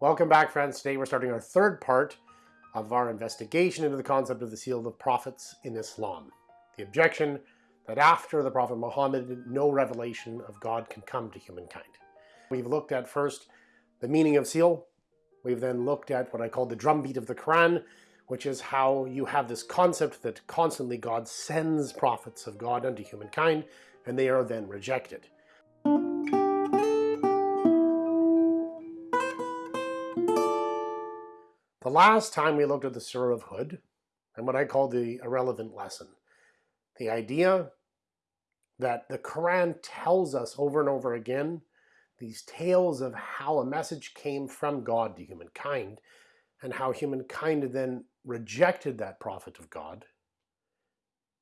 Welcome back friends. Today we're starting our third part of our investigation into the concept of the seal of the prophets in Islam. The objection that after the Prophet Muhammad, no revelation of God can come to humankind. We've looked at first the meaning of seal. We've then looked at what I call the drumbeat of the Quran, which is how you have this concept that constantly God sends prophets of God unto humankind, and they are then rejected. The last time we looked at the Hud, and what I call the irrelevant lesson, the idea that the Quran tells us over and over again these tales of how a message came from God to humankind and how humankind then rejected that prophet of God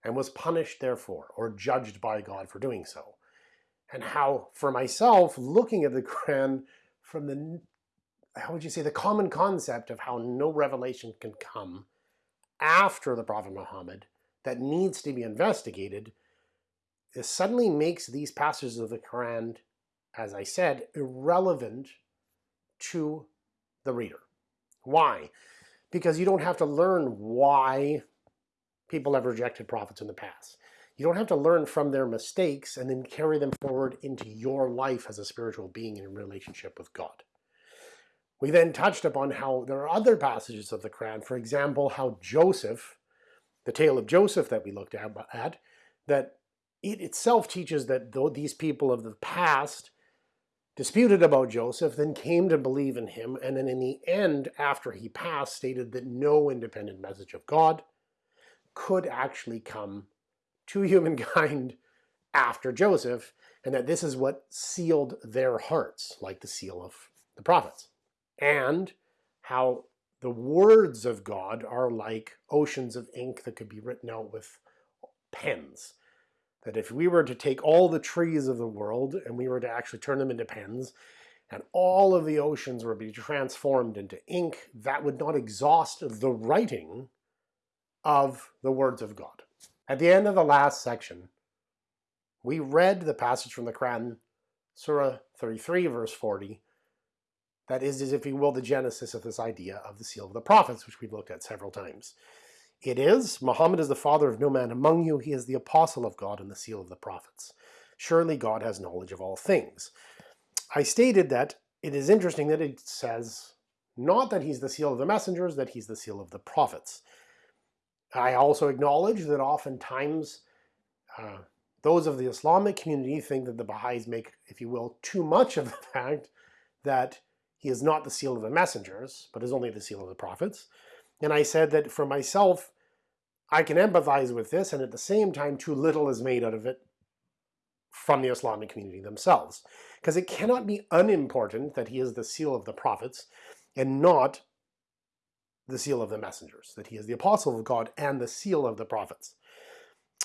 and was punished therefore or judged by God for doing so. And how for myself, looking at the Quran from the how would you say, the common concept of how no revelation can come after the Prophet Muhammad that needs to be investigated suddenly makes these passages of the Quran, as I said, irrelevant to the reader. Why? Because you don't have to learn why people have rejected prophets in the past. You don't have to learn from their mistakes and then carry them forward into your life as a spiritual being in relationship with God. We then touched upon how there are other passages of the Quran, for example, how Joseph, the tale of Joseph that we looked at, at that it itself teaches that though these people of the past disputed about Joseph, then came to believe in him, and then in the end, after he passed, stated that no independent message of God could actually come to humankind after Joseph, and that this is what sealed their hearts, like the seal of the prophets and how the words of God are like oceans of ink that could be written out with pens. That if we were to take all the trees of the world and we were to actually turn them into pens, and all of the oceans were to be transformed into ink, that would not exhaust the writing of the words of God. At the end of the last section, we read the passage from the Quran, Surah 33, verse 40, that is, is, if you will, the genesis of this idea of the seal of the prophets, which we've looked at several times. It is, Muhammad is the father of no man among you, he is the apostle of God and the seal of the prophets. Surely God has knowledge of all things. I stated that it is interesting that it says not that he's the seal of the messengers, that he's the seal of the prophets. I also acknowledge that oftentimes uh, those of the Islamic community think that the Baha'is make, if you will, too much of the fact that he is not the seal of the messengers, but is only the seal of the prophets. And I said that for myself, I can empathize with this, and at the same time, too little is made out of it from the Islamic community themselves. Because it cannot be unimportant that he is the seal of the prophets and not the seal of the messengers, that he is the apostle of God and the seal of the prophets.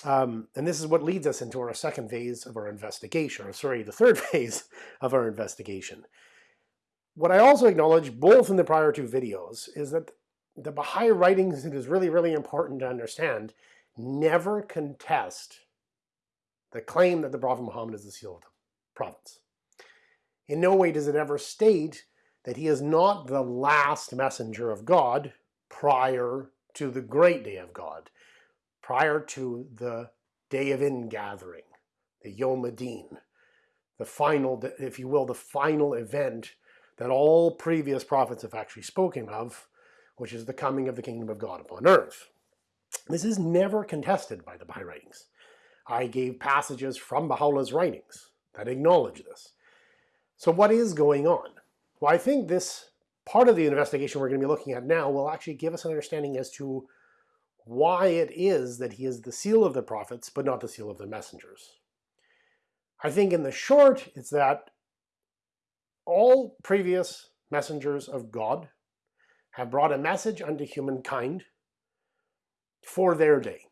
Um, and this is what leads us into our second phase of our investigation, or sorry, the third phase of our investigation. What I also acknowledge, both in the prior two videos, is that the Baha'i writings, it is really, really important to understand, never contest the claim that the Prophet Muhammad is the seal of the prophets. In no way does it ever state that he is not the last messenger of God prior to the great day of God, prior to the day of ingathering, the Yom Adin, the final, if you will, the final event that all previous prophets have actually spoken of, which is the coming of the kingdom of God upon earth. This is never contested by the Baha'i writings. I gave passages from Baha'u'llah's writings that acknowledge this. So what is going on? Well, I think this part of the investigation we're going to be looking at now will actually give us an understanding as to why it is that he is the seal of the prophets, but not the seal of the messengers. I think in the short, it's that all previous messengers of God have brought a message unto humankind for their day.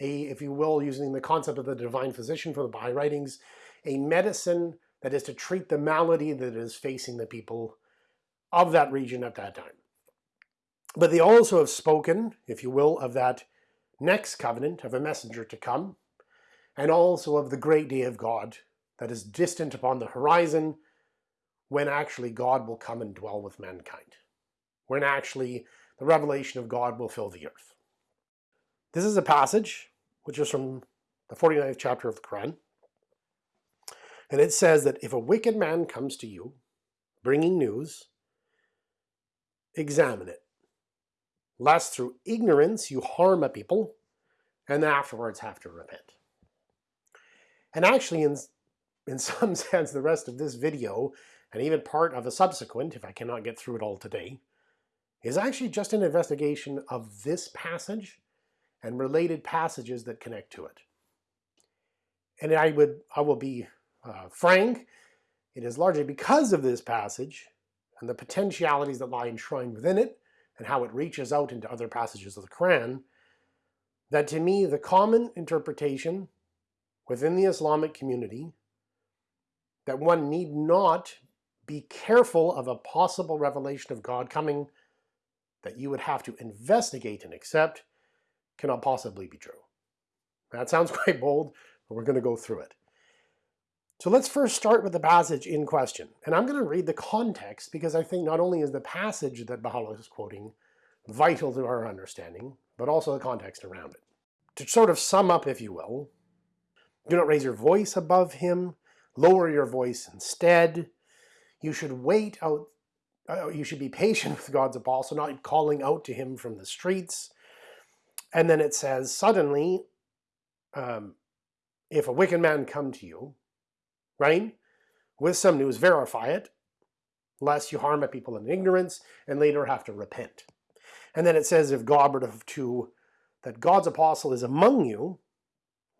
A, if you will, using the concept of the divine physician from the Baha'i writings, a medicine that is to treat the malady that is facing the people of that region at that time. But they also have spoken, if you will, of that next covenant of a messenger to come, and also of the great day of God that is distant upon the horizon, when actually God will come and dwell with mankind, when actually the revelation of God will fill the earth. This is a passage which is from the 49th chapter of the Quran. And it says that if a wicked man comes to you, bringing news, examine it, lest through ignorance you harm a people, and afterwards have to repent. And actually, in, in some sense, the rest of this video, and even part of the subsequent, if I cannot get through it all today, is actually just an investigation of this passage and related passages that connect to it. And I would, I will be uh, frank, it is largely because of this passage and the potentialities that lie enshrined within it and how it reaches out into other passages of the Quran, that to me the common interpretation within the Islamic community that one need not be careful of a possible revelation of God coming that you would have to investigate and accept cannot possibly be true. That sounds quite bold, but we're going to go through it. So let's first start with the passage in question. And I'm going to read the context because I think not only is the passage that Baha'u'llah is quoting vital to our understanding, but also the context around it. To sort of sum up, if you will, do not raise your voice above him, lower your voice instead. You should wait out, uh, you should be patient with God's apostle, not calling out to him from the streets. And then it says, suddenly, um, if a wicked man come to you, right, with some news, verify it, lest you harm a people in ignorance and later have to repent. And then it says, if God were to, that God's apostle is among you,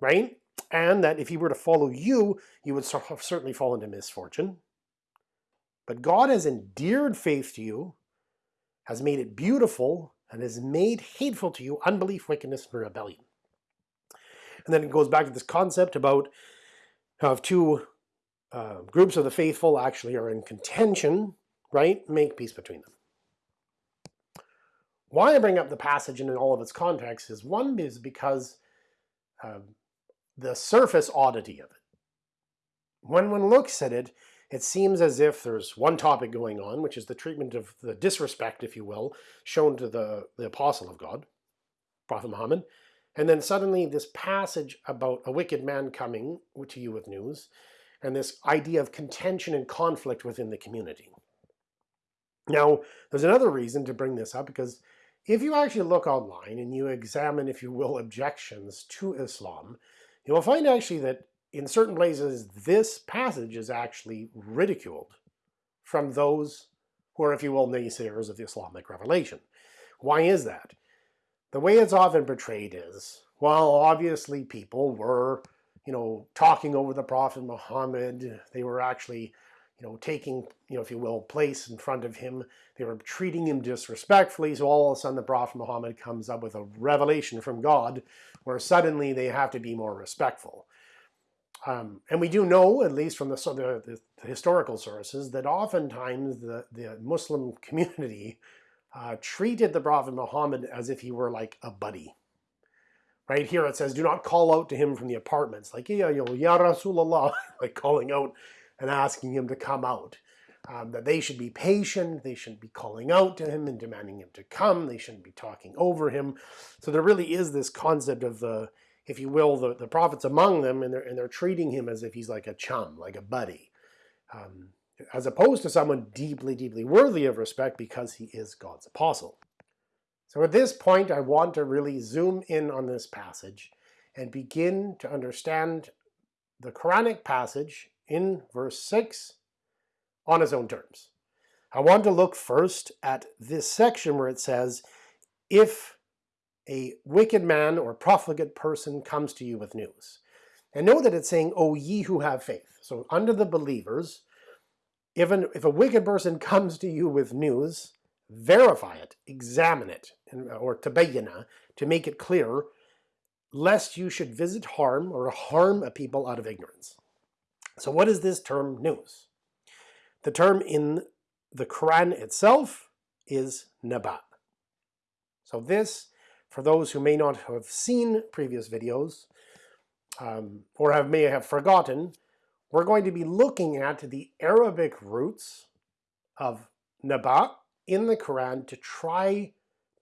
right, and that if he were to follow you, you would certainly fall into misfortune. But God has endeared faith to you, has made it beautiful, and has made hateful to you unbelief, wickedness, and rebellion. And then it goes back to this concept about how two uh, groups of the faithful actually are in contention, right, make peace between them. Why I bring up the passage in all of its context is one is because um, the surface oddity of it. When one looks at it, it seems as if there's one topic going on, which is the treatment of the disrespect, if you will, shown to the, the apostle of God, Prophet Muhammad. And then suddenly this passage about a wicked man coming to you with news, and this idea of contention and conflict within the community. Now, there's another reason to bring this up, because if you actually look online and you examine, if you will, objections to Islam, you will find actually that in certain places, this passage is actually ridiculed from those who are, if you will, naysayers of the Islamic revelation. Why is that? The way it's often portrayed is, well, obviously people were, you know, talking over the Prophet Muhammad. They were actually, you know, taking, you know, if you will, place in front of him. They were treating him disrespectfully. So all of a sudden the Prophet Muhammad comes up with a revelation from God where suddenly they have to be more respectful. Um, and we do know, at least from the, the, the, historical sources, that oftentimes the, the Muslim community uh, treated the Prophet Muhammad as if he were like a buddy. Right here it says, do not call out to him from the apartments, like, yeah, know, Ya Rasulullah, like calling out and asking him to come out. Um, that they should be patient, they shouldn't be calling out to him and demanding him to come, they shouldn't be talking over him. So there really is this concept of the if you will, the, the prophet's among them and they're, and they're treating him as if he's like a chum, like a buddy, um, as opposed to someone deeply, deeply worthy of respect because he is God's apostle. So at this point, I want to really zoom in on this passage and begin to understand the Quranic passage in verse 6 on its own terms. I want to look first at this section where it says, if a wicked man or profligate person comes to you with news. And know that it's saying, O ye who have faith. So under the believers, if, an, if a wicked person comes to you with news, verify it, examine it, uh, or tabayyana, to make it clear, lest you should visit harm or harm a people out of ignorance. So what is this term news? The term in the Quran itself is naba. So this for those who may not have seen previous videos, um, or have, may have forgotten, we're going to be looking at the Arabic roots of Naba in the Quran to try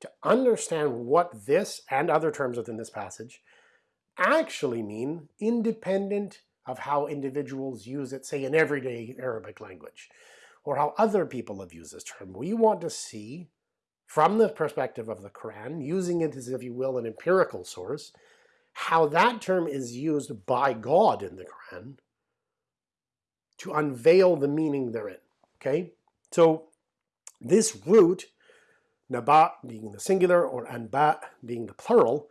to understand what this and other terms within this passage actually mean independent of how individuals use it, say in everyday Arabic language, or how other people have used this term. We want to see from the perspective of the Quran, using it as, if you will, an empirical source, how that term is used by God in the Quran to unveil the meaning therein. Okay, so this root, naba being the singular or anba being the plural,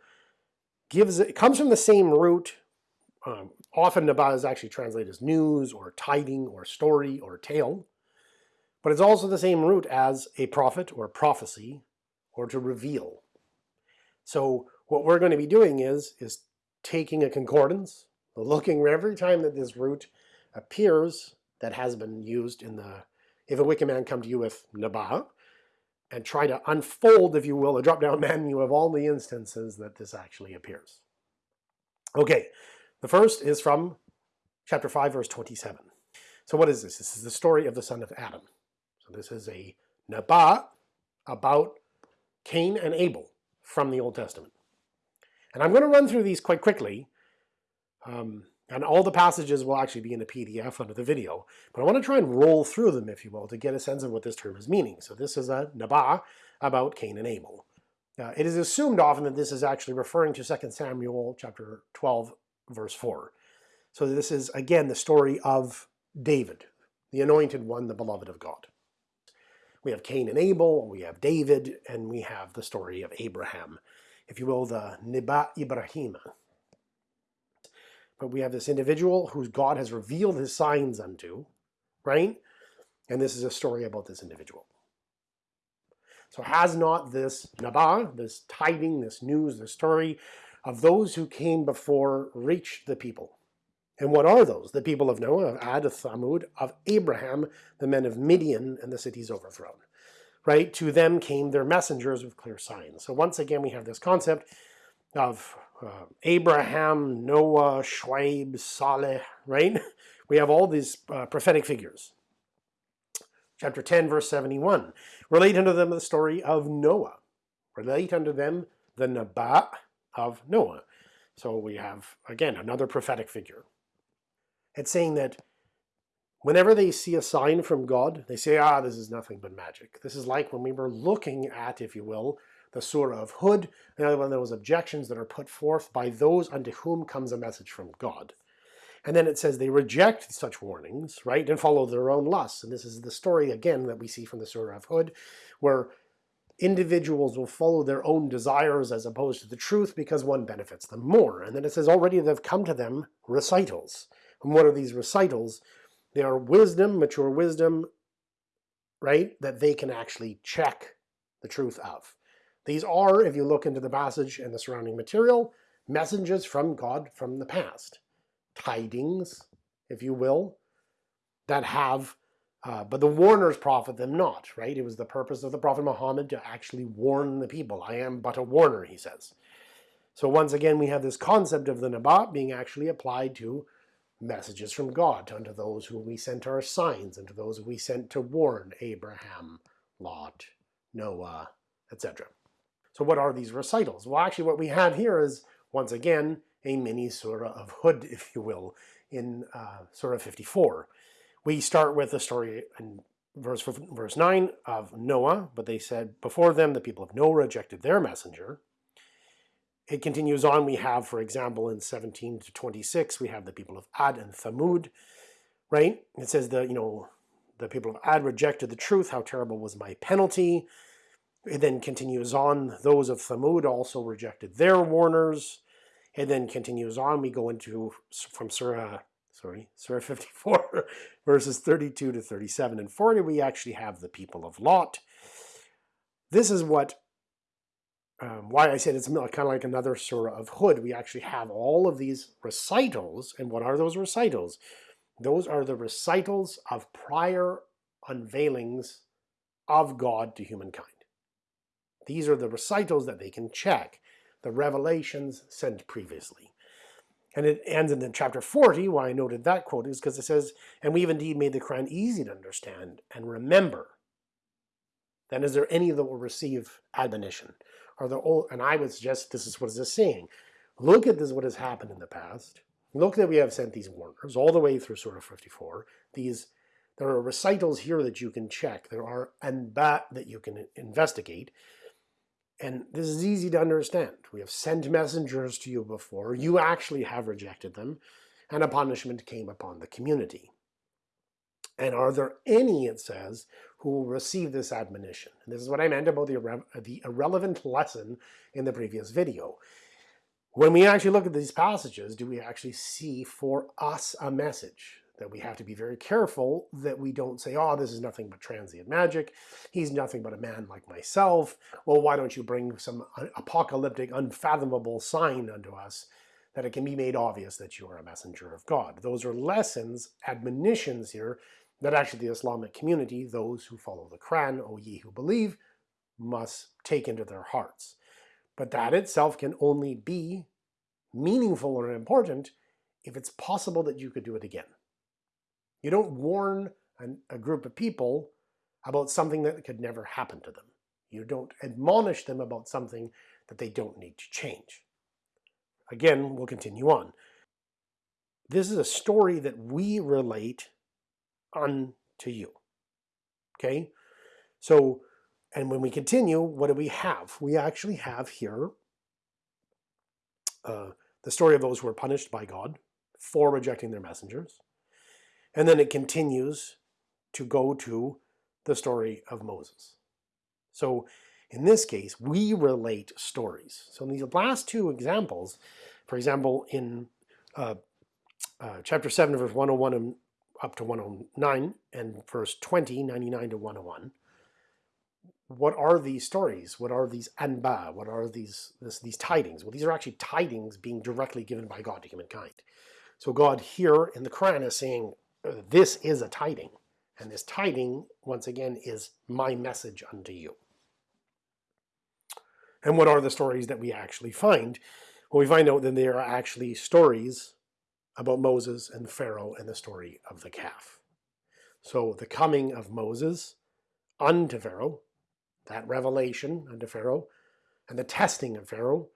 gives it comes from the same root. Um, often naba is actually translated as news or tiding or story or tale, but it's also the same root as a prophet or prophecy or to reveal. So what we're going to be doing is is taking a concordance, looking every time that this root appears that has been used in the if a wicked man come to you with naba, and try to unfold, if you will, a drop-down menu of all the instances that this actually appears. Okay, the first is from chapter 5, verse 27. So what is this? This is the story of the son of Adam. This is a Naba about Cain and Abel from the Old Testament. And I'm going to run through these quite quickly. Um, and all the passages will actually be in a PDF under the video. But I want to try and roll through them, if you will, to get a sense of what this term is meaning. So this is a Naba about Cain and Abel. Uh, it is assumed often that this is actually referring to 2 Samuel chapter 12, verse 4. So this is, again, the story of David, the anointed one, the beloved of God. We have Cain and Abel, we have David, and we have the story of Abraham, if you will, the Neba Ibrahim, but we have this individual whose God has revealed his signs unto, right? And this is a story about this individual. So has not this Naba, this tiding, this news, this story of those who came before reached the people? And what are those? The people of Noah, of Ad, of Thamud, of Abraham, the men of Midian, and the cities overthrown. Right? To them came their messengers with clear signs. So once again, we have this concept of uh, Abraham, Noah, Shuaib, Saleh, right? We have all these uh, prophetic figures. Chapter 10, verse 71. Relate unto them the story of Noah. Relate unto them the Naba of Noah. So we have, again, another prophetic figure. It's saying that whenever they see a sign from God, they say, ah, this is nothing but magic. This is like when we were looking at, if you will, the Surah of Hud, another one of those objections that are put forth by those unto whom comes a message from God. And then it says they reject such warnings, right, and follow their own lusts. And this is the story, again, that we see from the Surah of Hud, where individuals will follow their own desires as opposed to the truth because one benefits them more. And then it says already they've come to them recitals. And what are these recitals? They are wisdom, mature wisdom, right, that they can actually check the truth of. These are, if you look into the passage and the surrounding material, messages from God from the past. Tidings, if you will, that have, uh, but the warners profit them not, right? It was the purpose of the Prophet Muhammad to actually warn the people. I am but a warner, he says. So once again, we have this concept of the Nabat being actually applied to messages from God, unto those whom we sent our signs, unto those we sent to warn Abraham, Lot, Noah, etc. So what are these recitals? Well, actually what we have here is, once again, a mini surah of Hud, if you will, in uh, Surah 54. We start with the story in verse, verse 9 of Noah, but they said, before them the people of Noah rejected their messenger. It continues on, we have, for example, in 17 to 26, we have the people of Ad and Thamud, right? It says that, you know, the people of Ad rejected the truth, how terrible was my penalty. It then continues on, those of Thamud also rejected their warners. It then continues on, we go into, from Surah, sorry, Surah 54, verses 32 to 37 and 40, we actually have the people of Lot. This is what, um, why I said it's kind of like another Surah of Hud. We actually have all of these recitals, and what are those recitals? Those are the recitals of prior unveilings of God to humankind. These are the recitals that they can check, the revelations sent previously. And it ends in chapter 40, why I noted that quote is because it says, and we've indeed made the Quran easy to understand and remember. Then is there any that will receive admonition? Are there all, and I would suggest this is what is saying. Look at this what has happened in the past. Look that we have sent these warners all the way through Surah 54. These there are recitals here that you can check. There are anba that you can investigate. And this is easy to understand. We have sent messengers to you before. You actually have rejected them. And a punishment came upon the community. And are there any, it says, who will receive this admonition? And this is what I meant about the, irre the irrelevant lesson in the previous video. When we actually look at these passages, do we actually see for us a message? that we have to be very careful that we don't say, oh, this is nothing but transient magic. He's nothing but a man like myself. Well, why don't you bring some apocalyptic, unfathomable sign unto us that it can be made obvious that you are a messenger of God. Those are lessons, admonitions here that actually the Islamic community, those who follow the Quran, O ye who believe, must take into their hearts. But that itself can only be meaningful or important if it's possible that you could do it again. You don't warn an, a group of people about something that could never happen to them. You don't admonish them about something that they don't need to change. Again, we'll continue on. This is a story that we relate unto you. Okay? So, and when we continue, what do we have? We actually have here uh, the story of those who were punished by God for rejecting their messengers. And then it continues to go to the story of Moses. So in this case, we relate stories. So in these last two examples, for example, in uh, uh, chapter 7, verse 101 and up to 109, and verse 20, 99 to 101, what are these stories? What are these anba? What are these this, these tidings? Well, these are actually tidings being directly given by God to humankind. So God here in the Quran is saying, this is a tiding. And this tiding, once again, is my message unto you. And what are the stories that we actually find? Well, we find out that they are actually stories about Moses and Pharaoh and the story of the calf. So the coming of Moses unto Pharaoh, that revelation unto Pharaoh, and the testing of Pharaoh,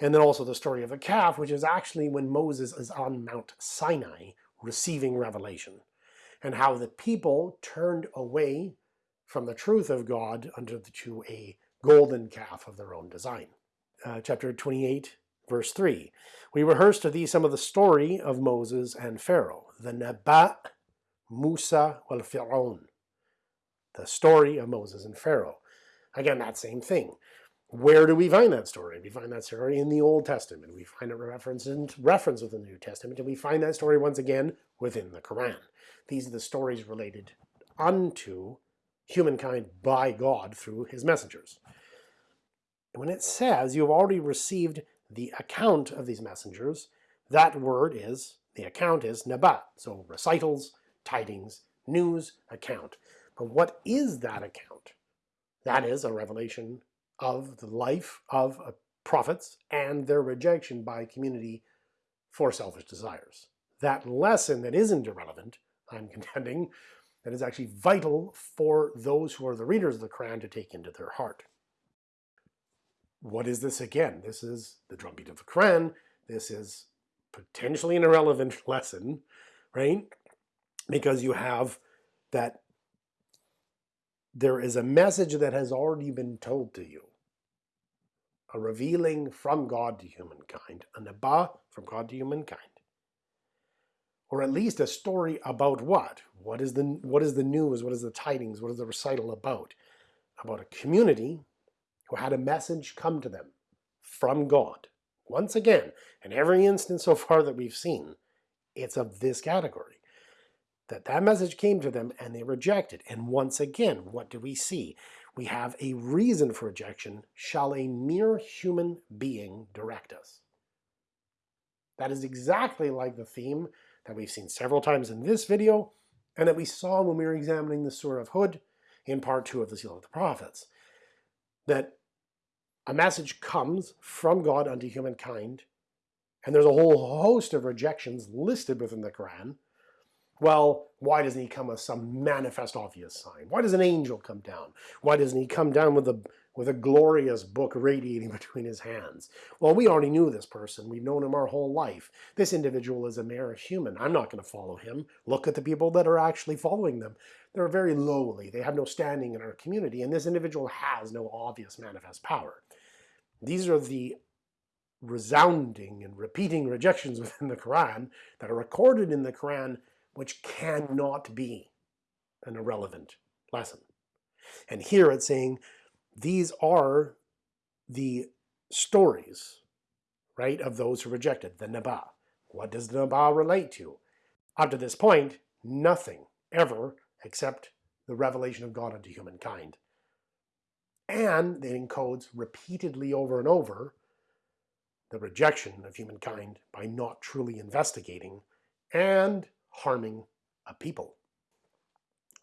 and then also the story of the calf, which is actually when Moses is on Mount Sinai receiving revelation, and how the people turned away from the truth of God unto to a golden calf of their own design. Uh, chapter 28, verse 3. We rehearse to thee some of the story of Moses and Pharaoh, the Nabat, Musa, wal Fir'aun, the story of Moses and Pharaoh. Again, that same thing. Where do we find that story? We find that story in the Old Testament. We find it referenced in reference within the New Testament, and we find that story once again within the Quran. These are the stories related unto humankind by God through his messengers. When it says you have already received the account of these messengers, that word is, the account is nabat. So recitals, tidings, news, account. But what is that account? That is a revelation of the life of prophets and their rejection by community for selfish desires. That lesson that isn't irrelevant, I'm contending, that is actually vital for those who are the readers of the Quran to take into their heart. What is this again? This is the drumbeat of the Quran. This is potentially an irrelevant lesson, right? Because you have that there is a message that has already been told to you a revealing from God to humankind, a naba from God to humankind. Or at least a story about what? What is the what is the news? What is the tidings? What is the recital about? About a community who had a message come to them from God. Once again, in every instance so far that we've seen, it's of this category. That that message came to them and they rejected. And once again, what do we see? we have a reason for rejection, shall a mere human being direct us? That is exactly like the theme that we've seen several times in this video, and that we saw when we were examining the Surah of Hud in part two of the Seal of the Prophets. That a message comes from God unto humankind, and there's a whole host of rejections listed within the Quran, well, why doesn't he come with some manifest obvious sign? Why does an angel come down? Why doesn't he come down with a with a glorious book radiating between his hands? Well, we already knew this person. We've known him our whole life. This individual is a mere human. I'm not going to follow him. Look at the people that are actually following them. They're very lowly. They have no standing in our community, and this individual has no obvious manifest power. These are the resounding and repeating rejections within the Quran that are recorded in the Quran which cannot be an irrelevant lesson. And here it's saying these are the stories, right, of those who rejected the Naba. What does the Naba relate to? Up to this point, nothing ever except the revelation of God unto humankind. And it encodes repeatedly over and over the rejection of humankind by not truly investigating and harming a people.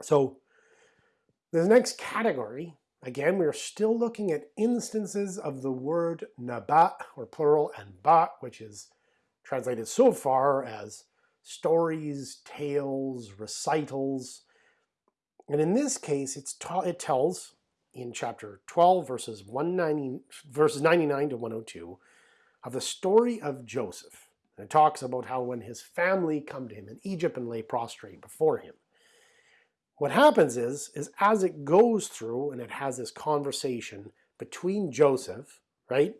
So the next category, again, we're still looking at instances of the word nabat, or plural, anba, which is translated so far as stories, tales, recitals. And in this case, it's it tells in chapter 12, verses 190, verses 99 to 102, of the story of Joseph. And it talks about how when his family come to him in Egypt and lay prostrate before him. What happens is, is as it goes through and it has this conversation between Joseph, right,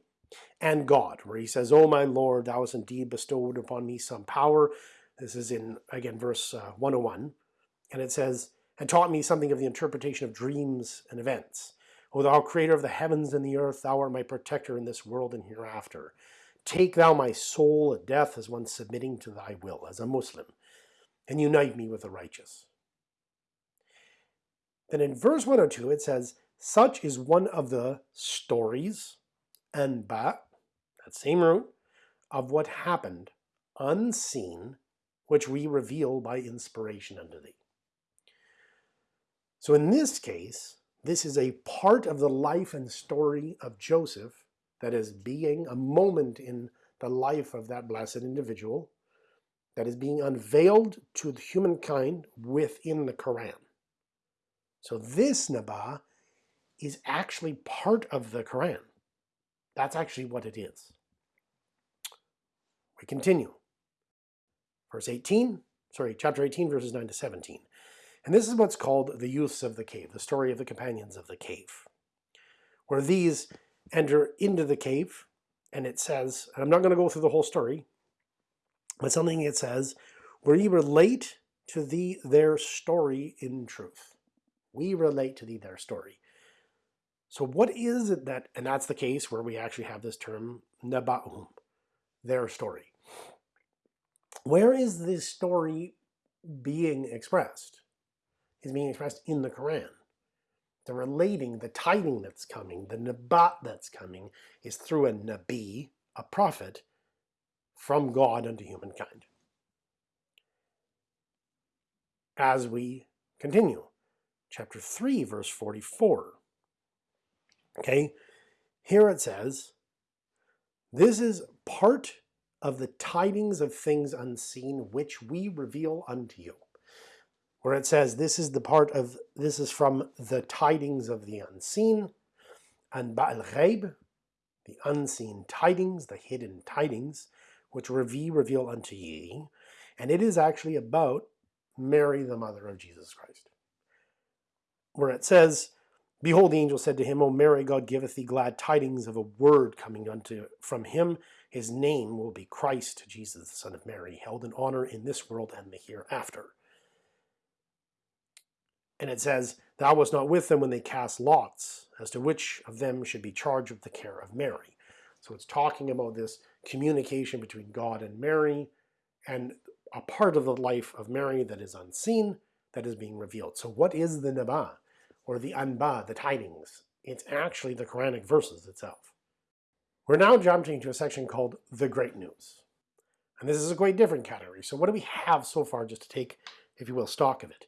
and God, where he says, Oh my Lord, thou hast indeed bestowed upon me some power. This is in, again, verse uh, 101. And it says, and taught me something of the interpretation of dreams and events. O thou creator of the heavens and the earth, thou art my protector in this world and hereafter. Take thou my soul at death as one submitting to thy will, as a Muslim, and unite me with the righteous. Then in verse 102 it says, Such is one of the stories, anba, that same root, of what happened, unseen, which we reveal by inspiration unto thee. So in this case, this is a part of the life and story of Joseph that is being a moment in the life of that blessed individual that is being unveiled to humankind within the Quran. So this Naba is actually part of the Quran. That's actually what it is. We continue. Verse 18, sorry, chapter 18, verses 9 to 17. And this is what's called the youths of the cave, the story of the companions of the cave, where these enter into the cave, and it says, and I'm not going to go through the whole story, but something it says, where ye relate to thee their story in truth. We relate to thee their story. So what is it that, and that's the case where we actually have this term, naba'um, their story. Where is this story being expressed? Is being expressed in the Quran the relating, the tiding that's coming, the nabat that's coming, is through a nabi, a prophet, from God unto humankind. As we continue, chapter 3, verse 44. Okay, here it says, This is part of the tidings of things unseen which we reveal unto you where it says this is the part of, this is from the tidings of the unseen, and Ba'al Ghaib, the unseen tidings, the hidden tidings, which we reveal unto ye, and it is actually about Mary, the mother of Jesus Christ. Where it says, Behold, the angel said to him, O Mary, God giveth thee glad tidings of a word coming unto from him. His name will be Christ, Jesus, the Son of Mary, held in honor in this world and the hereafter. And it says, Thou wast not with them when they cast lots, as to which of them should be charged with the care of Mary. So it's talking about this communication between God and Mary, and a part of the life of Mary that is unseen, that is being revealed. So what is the Naba, or the Anba, the tidings? It's actually the Quranic verses itself. We're now jumping to a section called the Great News. And this is a quite different category. So what do we have so far just to take, if you will, stock of it?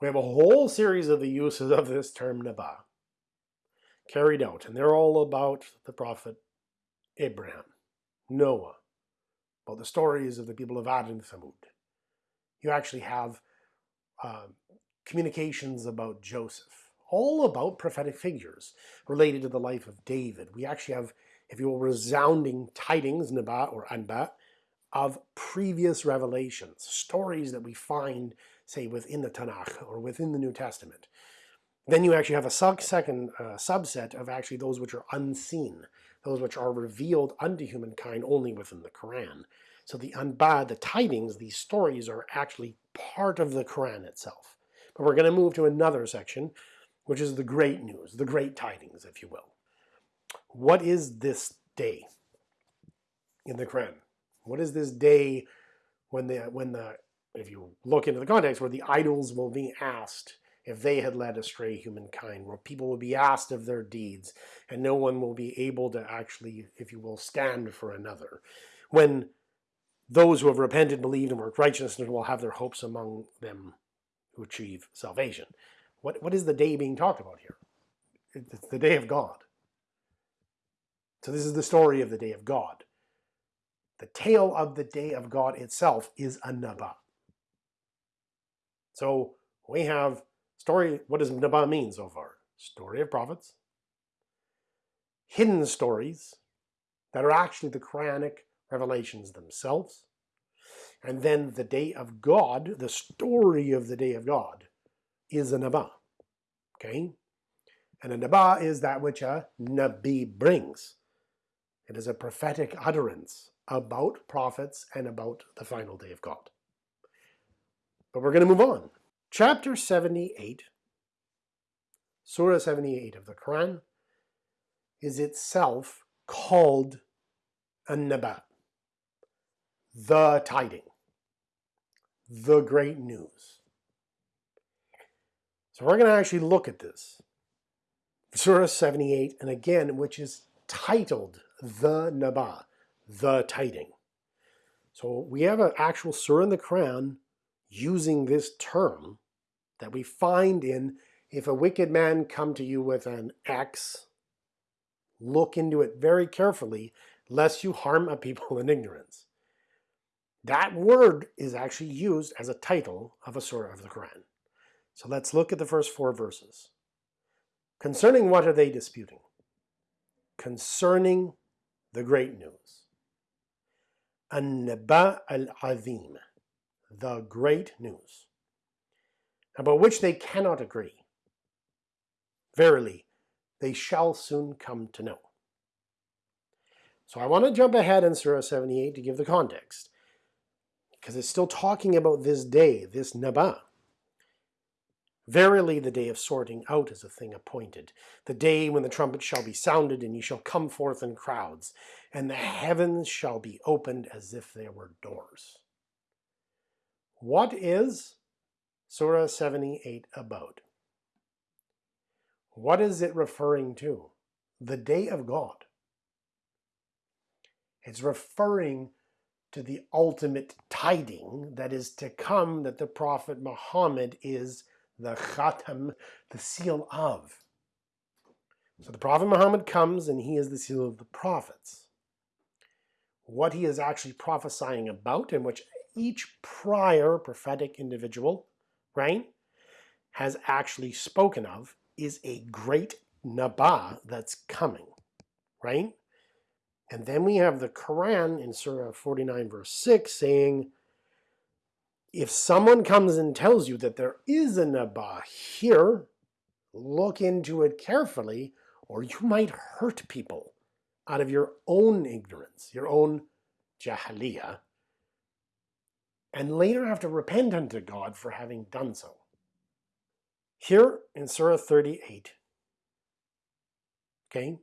We have a whole series of the uses of this term Naba carried out, and they're all about the prophet Abraham, Noah, about the stories of the people of Ad and Thamud. You actually have uh, communications about Joseph, all about prophetic figures related to the life of David. We actually have, if you will, resounding tidings, Naba or Anba, of previous revelations, stories that we find, say, within the Tanakh or within the New Testament. Then you actually have a second uh, subset of actually those which are unseen, those which are revealed unto humankind only within the Quran. So the Anba, the tidings, these stories are actually part of the Quran itself. But we're going to move to another section, which is the great news, the great tidings, if you will. What is this day in the Quran? What is this day when the when the if you look into the context where the idols will be asked if they had led astray humankind, where people will be asked of their deeds, and no one will be able to actually, if you will, stand for another. When those who have repented, believed, and worked righteousness will have their hopes among them who achieve salvation. What, what is the day being talked about here? It's the day of God. So this is the story of the day of God. The tale of the day of God itself is a Naba. So we have story, what does Naba mean so far? Story of prophets, hidden stories that are actually the Quranic revelations themselves. And then the day of God, the story of the day of God, is a Naba. Okay? And a Naba is that which a Nabi brings. It is a prophetic utterance about prophets and about the final day of God. But we're going to move on. Chapter 78, Surah 78 of the Quran, is itself called a Naba the tiding, the great news. So we're going to actually look at this. Surah 78, and again, which is titled The Naba, the tiding. So we have an actual surah in the Quran using this term that we find in if a wicked man come to you with an axe, look into it very carefully, lest you harm a people in ignorance. That word is actually used as a title of a surah of the Quran. So let's look at the first four verses. Concerning what are they disputing? Concerning the great news. An-Naba al-Azim, the great news, about which they cannot agree. Verily, they shall soon come to know. So I want to jump ahead in Surah 78 to give the context because it's still talking about this day, this Naba. Verily the day of sorting out is a thing appointed, the day when the trumpet shall be sounded, and ye shall come forth in crowds, and the heavens shall be opened as if they were doors. What is Surah 78 about? What is it referring to? The day of God. It's referring to the ultimate tiding that is to come that the Prophet Muhammad is the Khatam, the seal of. So the Prophet Muhammad comes and he is the seal of the prophets. What he is actually prophesying about, in which each prior prophetic individual, right, has actually spoken of, is a great Naba that's coming, right? And then we have the Quran in Surah 49 verse 6 saying, if someone comes and tells you that there is a Naba here, look into it carefully or you might hurt people out of your own ignorance, your own jahiliyyah, and later have to repent unto God for having done so. Here in Surah 38, okay,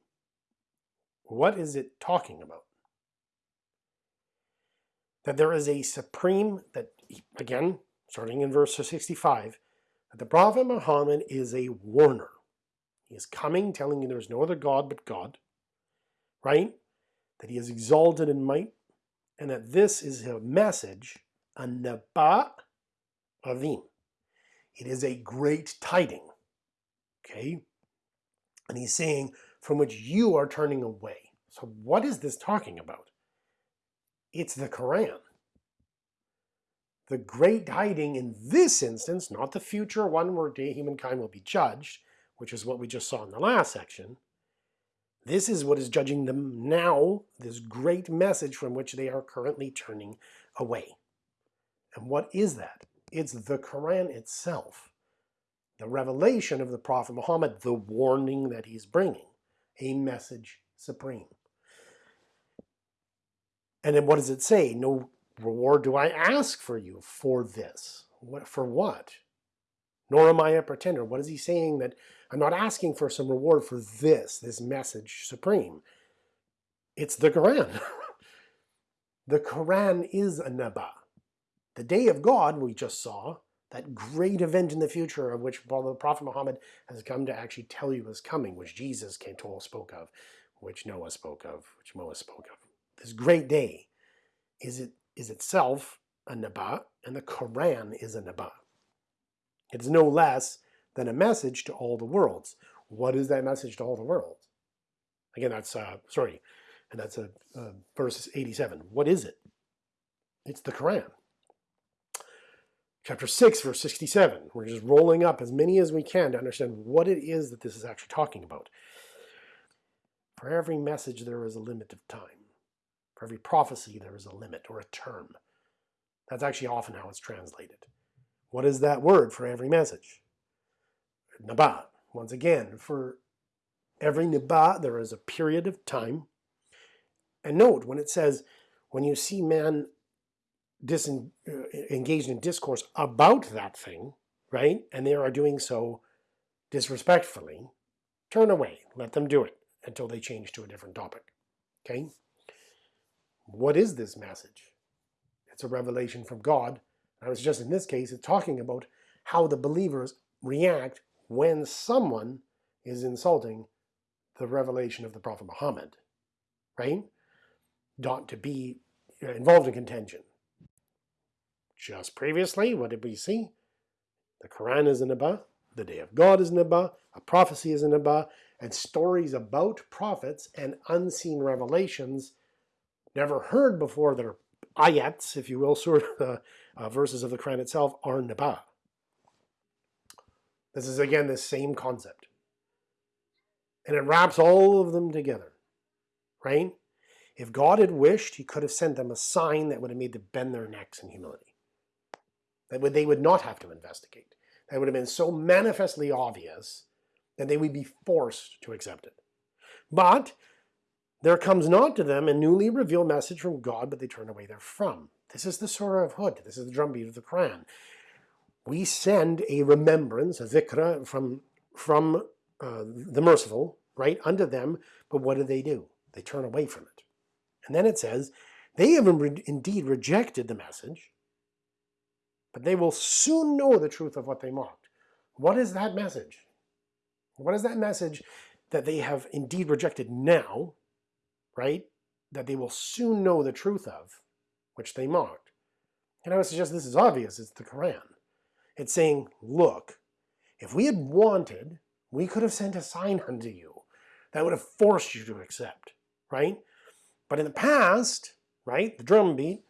what is it talking about? That there is a supreme, that again, starting in verse 65, that the Prophet Muhammad is a warner. He is coming telling you there is no other God but God, right? That he is exalted in might, and that this is a message, a naba azim. It is a great tiding, okay? And he's saying, from which you are turning away. So what is this talking about? It's the Quran. The great hiding in this instance, not the future one where day humankind will be judged, which is what we just saw in the last section. This is what is judging them now, this great message from which they are currently turning away. And what is that? It's the Quran itself. The revelation of the Prophet Muhammad, the warning that he's bringing, a message supreme. And then what does it say? No reward do I ask for you for this. What, for what? Nor am I a pretender. What is he saying that I'm not asking for some reward for this, this message supreme. It's the Quran. the Quran is a Naba. The day of God we just saw, that great event in the future of which the Prophet Muhammad has come to actually tell you is coming, which Jesus came told spoke of, which Noah spoke of, which Moses spoke of. This great day is it is itself a Naba, and the Quran is a Naba. It's no less than a message to all the worlds. What is that message to all the worlds? Again, that's, uh, sorry, and that's a, uh, verse 87. What is it? It's the Quran. Chapter 6, verse 67. We're just rolling up as many as we can to understand what it is that this is actually talking about. For every message there is a limit of time. For every prophecy there is a limit or a term. That's actually often how it's translated. What is that word for every message? Naba. Once again, for every Naba there is a period of time. And note, when it says, when you see man disen, uh, engaged in discourse about that thing, right, and they are doing so disrespectfully, turn away, let them do it until they change to a different topic. Okay? What is this message? It's a revelation from God. I was just in this case, it's talking about how the believers react when someone is insulting the revelation of the Prophet Muhammad, right? Not to be uh, involved in contention. Just previously, what did we see? The Quran is an Naba, the Day of God is an Naba, a prophecy is an Naba, and stories about prophets and unseen revelations never heard before that are ayats, if you will, sort of uh, uh, verses of the Quran itself, are Naba. This is again the same concept. And it wraps all of them together, right? If God had wished, he could have sent them a sign that would have made them bend their necks in humility. That would, they would not have to investigate. That would have been so manifestly obvious that they would be forced to accept it. But there comes not to them a newly revealed message from God, but they turn away therefrom. This is the Surah of Hud. This is the drumbeat of the Quran we send a remembrance, a zikra, from, from uh, the merciful, right, unto them, but what do they do? They turn away from it. And then it says, they have indeed rejected the message, but they will soon know the truth of what they mocked. What is that message? What is that message that they have indeed rejected now, right, that they will soon know the truth of, which they mocked? And I would suggest this is obvious, it's the Quran. It's saying, look, if we had wanted, we could have sent a sign unto you that would have forced you to accept, right? But in the past, right, the drumbeat,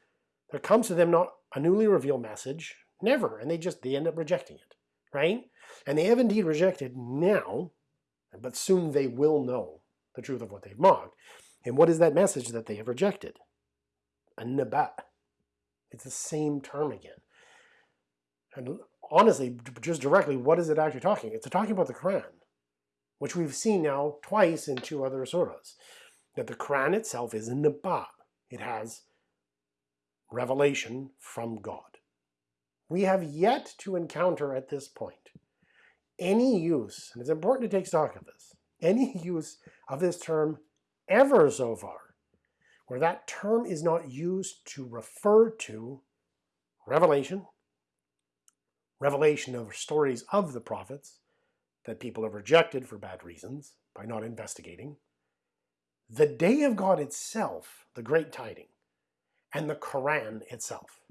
there comes to them not a newly revealed message, never, and they just, they end up rejecting it, right? And they have indeed rejected now, but soon they will know the truth of what they've mocked. And what is that message that they have rejected? A nabat. It's the same term again. And honestly, just directly, what is it actually talking? It's talking about the Quran, which we've seen now twice in two other surahs. That the Quran itself is a Naba. It has revelation from God. We have yet to encounter at this point any use, and it's important to take stock of this, any use of this term ever so far, where that term is not used to refer to revelation, revelation of stories of the prophets that people have rejected for bad reasons by not investigating, the day of God itself, the great tiding, and the Quran itself.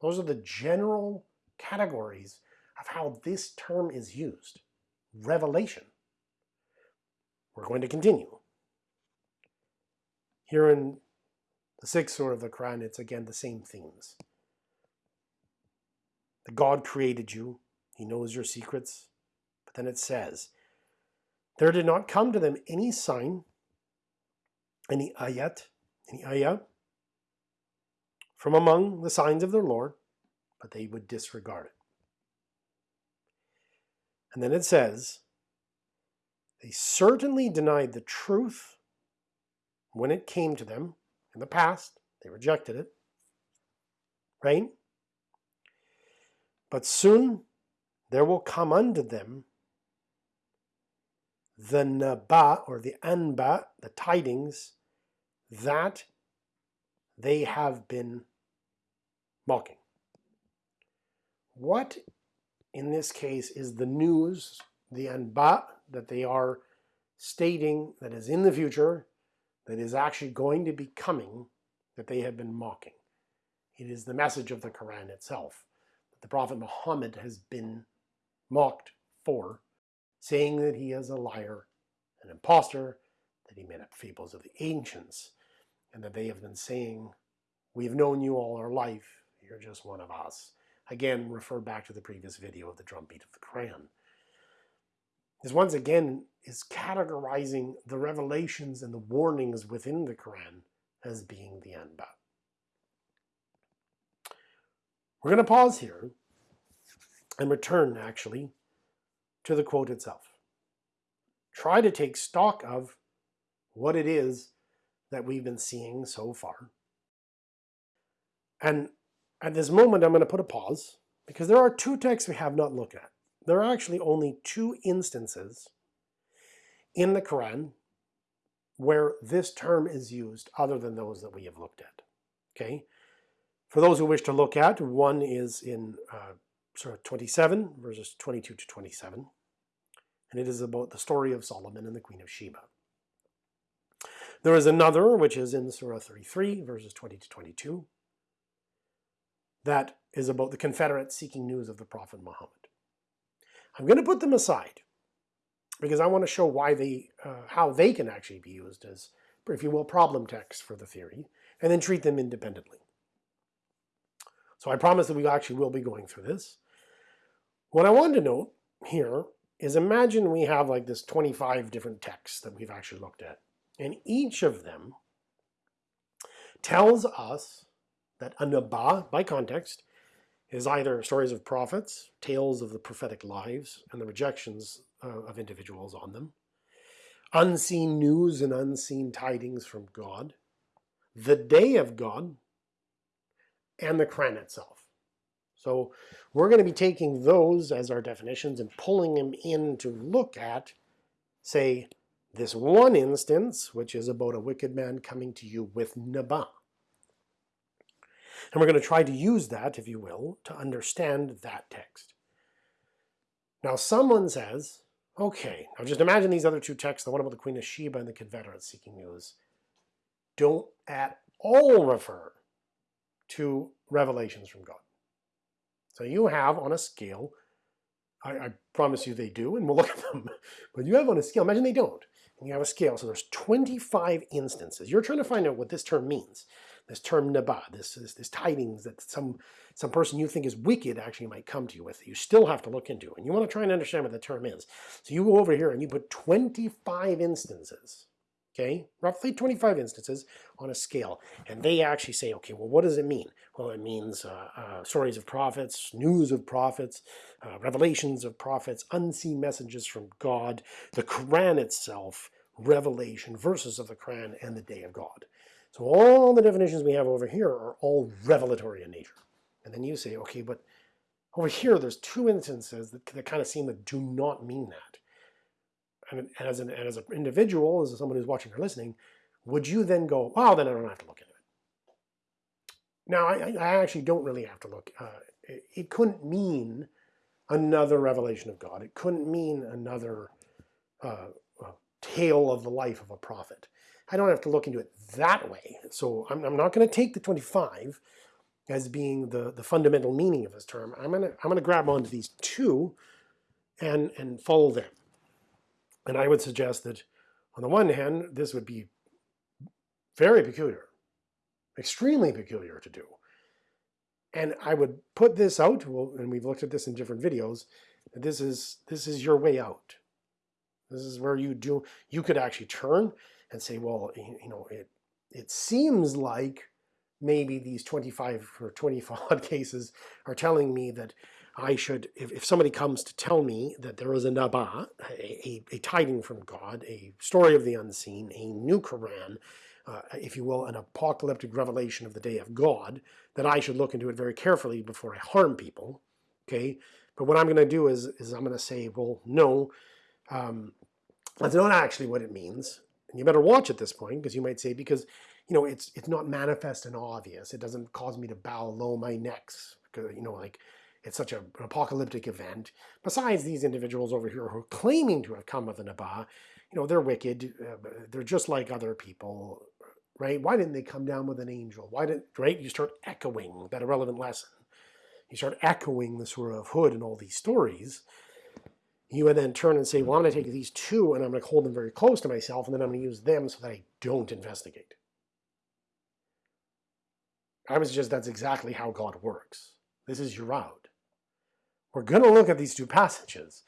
Those are the general categories of how this term is used. Revelation. We're going to continue. Here in The sixth surah of the Quran, it's again the same themes. The God created you, He knows your secrets. But then it says, There did not come to them any sign, any ayat, any ayah, from among the signs of their Lord, but they would disregard it. And then it says, They certainly denied the truth when it came to them in the past. They rejected it. Right? But soon there will come unto them the naba or the anba, the tidings that they have been mocking. What in this case is the news, the anba, that they are stating that is in the future, that is actually going to be coming, that they have been mocking. It is the message of the Quran itself that the Prophet Muhammad has been mocked for, saying that he is a liar, an impostor, that he made up fables of the ancients, and that they have been saying, We've known you all our life, you're just one of us. Again, refer back to the previous video of the drumbeat of the Quran. This once again is categorizing the revelations and the warnings within the Quran as being the Anba. We're going to pause here and return actually to the quote itself. Try to take stock of what it is that we've been seeing so far. And at this moment, I'm going to put a pause because there are two texts we have not looked at. There are actually only two instances in the Quran where this term is used other than those that we have looked at. Okay. For those who wish to look at, one is in uh, Surah 27, verses 22 to 27, and it is about the story of Solomon and the Queen of Sheba. There is another, which is in Surah 33, verses 20 to 22, that is about the Confederates seeking news of the Prophet Muhammad. I'm going to put them aside because I want to show why they, uh, how they can actually be used as, if you will, problem texts for the theory, and then treat them independently. So I promise that we actually will be going through this. What I want to note here is imagine we have like this 25 different texts that we've actually looked at, and each of them tells us that anba, by context, is either stories of prophets, tales of the prophetic lives, and the rejections uh, of individuals on them, unseen news and unseen tidings from God, the day of God, and the Quran itself. So we're going to be taking those as our definitions and pulling them in to look at, say, this one instance, which is about a wicked man coming to you with Naba. And we're going to try to use that, if you will, to understand that text. Now someone says, okay, now just imagine these other two texts, the one about the Queen of Sheba and the Confederates seeking news, don't at all refer to revelations from God. So you have on a scale, I, I, promise you they do, and we'll look at them, but you have on a scale, imagine they don't, and you have a scale, so there's 25 instances. You're trying to find out what this term means this term naba, this, this, this tidings that some, some person you think is wicked actually might come to you with, you still have to look into. And you want to try and understand what the term is. So you go over here and you put 25 instances, okay, roughly 25 instances on a scale. And they actually say, okay, well, what does it mean? Well, it means uh, uh, stories of prophets, news of prophets, uh, revelations of prophets, unseen messages from God, the Quran itself, revelation, verses of the Quran, and the day of God. So all the definitions we have over here are all revelatory in nature. And then you say, okay, but over here there's two instances that, that kind of seem to do not mean that. And as an, and as an individual, as someone who's watching or listening, would you then go, well, then I don't have to look into it. Now, I, I actually don't really have to look. Uh, it, it couldn't mean another revelation of God. It couldn't mean another uh, uh, tale of the life of a prophet. I don't have to look into it that way. So I'm, I'm not going to take the 25 as being the, the fundamental meaning of this term. I'm going to I'm to grab onto these two and, and follow them. And I would suggest that on the one hand, this would be very peculiar extremely peculiar to do. And I would put this out, well, and we've looked at this in different videos, this is, this is your way out. This is where you do, you could actually turn and say, well, you know, it, it seems like maybe these 25 or 25 cases are telling me that I should, if, if somebody comes to tell me that there is a Naba, a, a, a tiding from God, a story of the unseen, a new Quran, uh, if you will, an apocalyptic revelation of the day of God, that I should look into it very carefully before I harm people. Okay, but what I'm going to do is, is I'm going to say, well, no, um, that's not actually what it means. And you better watch at this point because you might say, because you know it's it's not manifest and obvious. It doesn't cause me to bow low my necks. Because, you know, like it's such a, an apocalyptic event. Besides these individuals over here who are claiming to have come with a Naba, you know, they're wicked. Uh, they're just like other people right? Why didn't they come down with an angel? Why didn't, right? You start echoing that irrelevant lesson. You start echoing the Surah of Hud and all these stories. You would then turn and say, well, I'm going to take these two and I'm going to hold them very close to myself and then I'm going to use them so that I don't investigate. I was just, that's exactly how God works. This is your route. We're going to look at these two passages.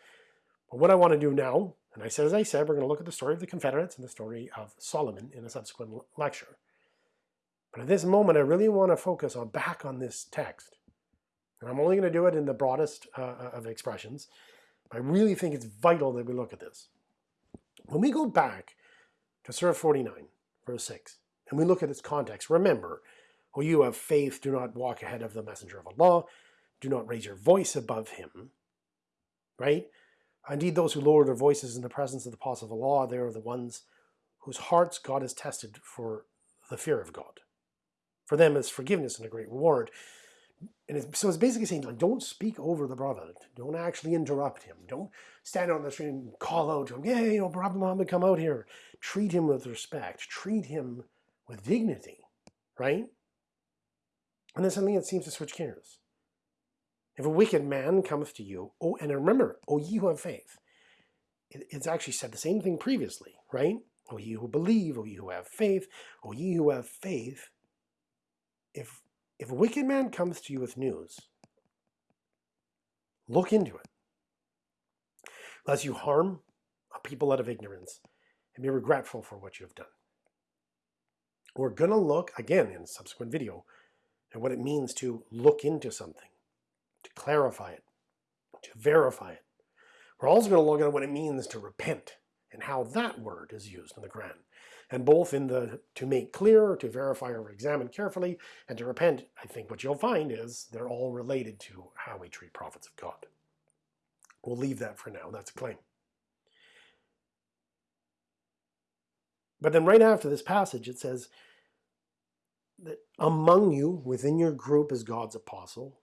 But what I want to do now and I said, as I said, we're going to look at the story of the Confederates and the story of Solomon in a subsequent lecture. But at this moment, I really want to focus on back on this text. And I'm only going to do it in the broadest uh, uh, of expressions. I really think it's vital that we look at this. When we go back to Surah 49, verse 6, and we look at its context, remember, O you have faith, do not walk ahead of the messenger of Allah, do not raise your voice above him, right? Indeed, those who lower their voices in the presence of the apostle of Allah, they are the ones whose hearts God has tested for the fear of God. For them is forgiveness and a great reward. And so it's basically saying, like, don't speak over the Prophet. Don't actually interrupt him. Don't stand on the street and call out to him, yeah, you know, Prophet Muhammad, come out here. Treat him with respect. Treat him with dignity, right? And then suddenly it seems to switch gears. If a wicked man cometh to you, oh, and remember, O ye who have faith. it's actually said the same thing previously, right? O ye who believe, O ye who have faith, O ye who have faith. If, if a wicked man comes to you with news, look into it. Lest you harm a people out of ignorance and be regretful for what you have done. We're going to look, again in a subsequent video, at what it means to look into something to clarify it, to verify it. We're also going to look at what it means to repent and how that word is used in the Quran. And both in the to make clear, to verify or examine carefully, and to repent, I think what you'll find is they're all related to how we treat prophets of God. We'll leave that for now. That's a claim. But then right after this passage, it says that among you, within your group is God's apostle,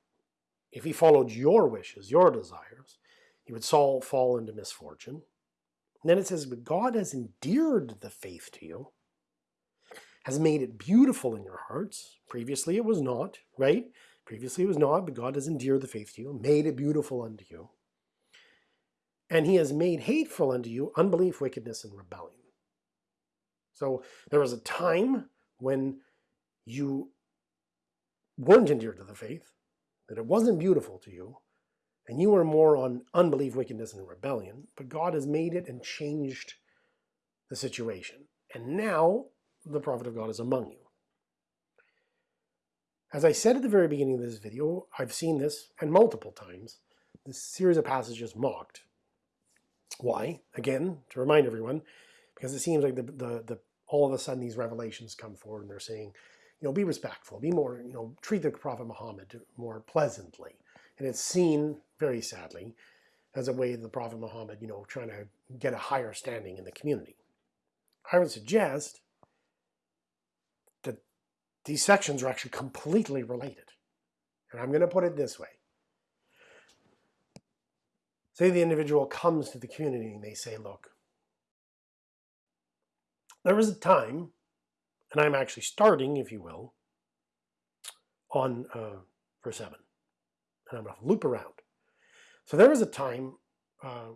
if he followed your wishes, your desires, he would fall, into misfortune. And then it says, but God has endeared the faith to you, has made it beautiful in your hearts. Previously it was not, right? Previously it was not, but God has endeared the faith to you, made it beautiful unto you. And he has made hateful unto you unbelief, wickedness, and rebellion. So there was a time when you weren't endeared to the faith, that it wasn't beautiful to you, and you were more on unbelief, wickedness, and rebellion, but God has made it and changed the situation. And now the prophet of God is among you. As I said at the very beginning of this video, I've seen this, and multiple times, this series of passages mocked. Why? Again, to remind everyone, because it seems like the, the, the all of a sudden these revelations come forward and they're saying, you know, be respectful, be more, you know, treat the Prophet Muhammad more pleasantly. And it's seen, very sadly, as a way of the Prophet Muhammad, you know, trying to get a higher standing in the community. I would suggest that these sections are actually completely related. And I'm going to put it this way. Say the individual comes to the community and they say, look, there was a time and I'm actually starting, if you will, on uh, verse 7. And I'm going to loop around. So there was a time uh,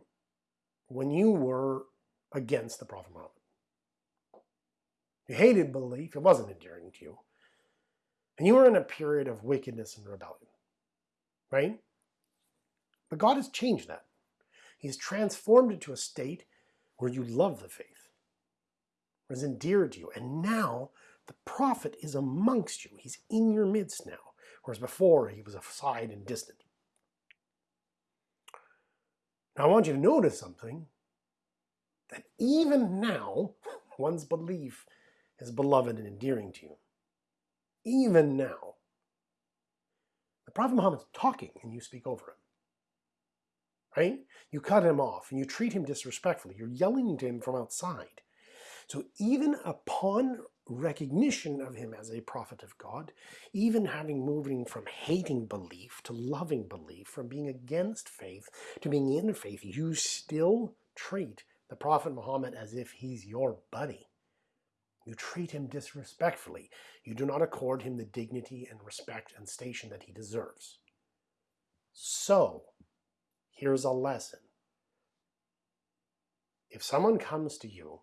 when you were against the Prophet Muhammad. You hated belief, it wasn't endearing to you. And you were in a period of wickedness and rebellion, right? But God has changed that. He's transformed it to a state where you love the faith, where it's endeared to you. And now the prophet is amongst you. He's in your midst now, whereas before he was aside and distant. Now I want you to notice something, that even now, one's belief is beloved and endearing to you. Even now. The Prophet Muhammad's talking and you speak over him right? You cut him off and you treat him disrespectfully. You're yelling to him from outside. So even upon recognition of him as a prophet of God, even having moving from hating belief to loving belief, from being against faith to being in faith, you still treat the Prophet Muhammad as if he's your buddy. You treat him disrespectfully. You do not accord him the dignity and respect and station that he deserves. So, Here's a lesson. If someone comes to you,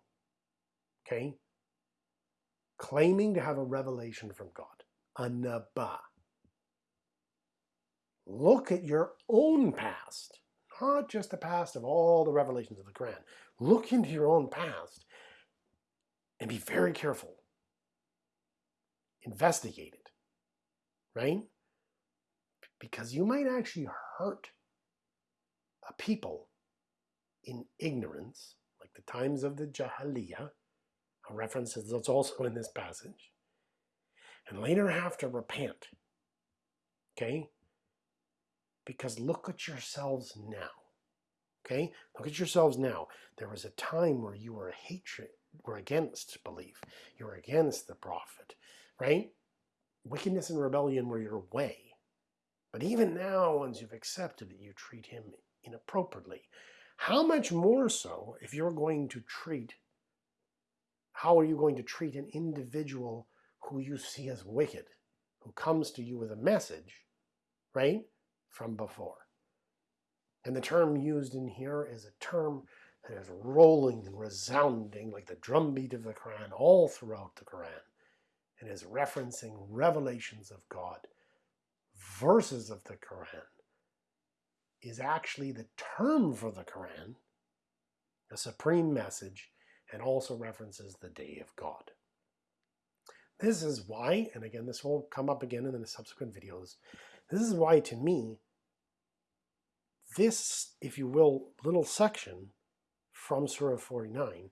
okay, claiming to have a revelation from God, a Naba, look at your own past, not just the past of all the revelations of the Quran. Look into your own past and be very careful. Investigate it, right? Because you might actually hurt a people in ignorance, like the times of the Jahiliyyah, a reference that's also in this passage, and later have to repent. Okay? Because look at yourselves now. Okay? Look at yourselves now. There was a time where you were hatred, were against belief. You were against the prophet, right? Wickedness and rebellion were your way. But even now, once you've accepted it, you treat him inappropriately. How much more so if you're going to treat, how are you going to treat an individual who you see as wicked, who comes to you with a message, right, from before? And the term used in here is a term that is rolling and resounding like the drumbeat of the Quran all throughout the Quran and is referencing revelations of God, verses of the Quran, is actually the term for the Quran, a supreme message, and also references the day of God. This is why, and again, this will come up again in the subsequent videos, this is why to me, this, if you will, little section from Surah 49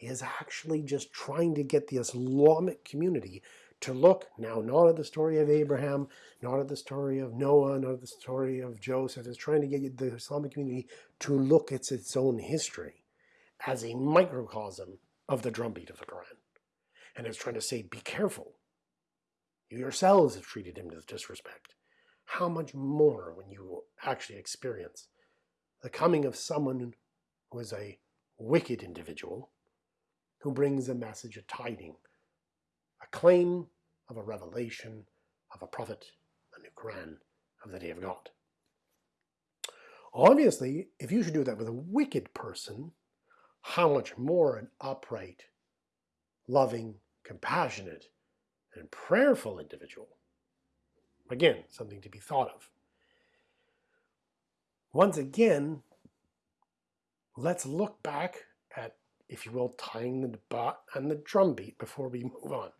is actually just trying to get the Islamic community to look now not at the story of Abraham, not at the story of Noah, not at the story of Joseph. It's trying to get the Islamic community to look at its own history as a microcosm of the drumbeat of the Quran. And is trying to say, be careful. You yourselves have treated him with disrespect. How much more when you actually experience the coming of someone who is a wicked individual who brings a message, a tiding, a claim of a revelation of a prophet, a new Quran of the day of God. Obviously, if you should do that with a wicked person, how much more an upright, loving, compassionate, and prayerful individual. Again, something to be thought of. Once again, let's look back at, if you will, tying the bot and the drumbeat before we move on.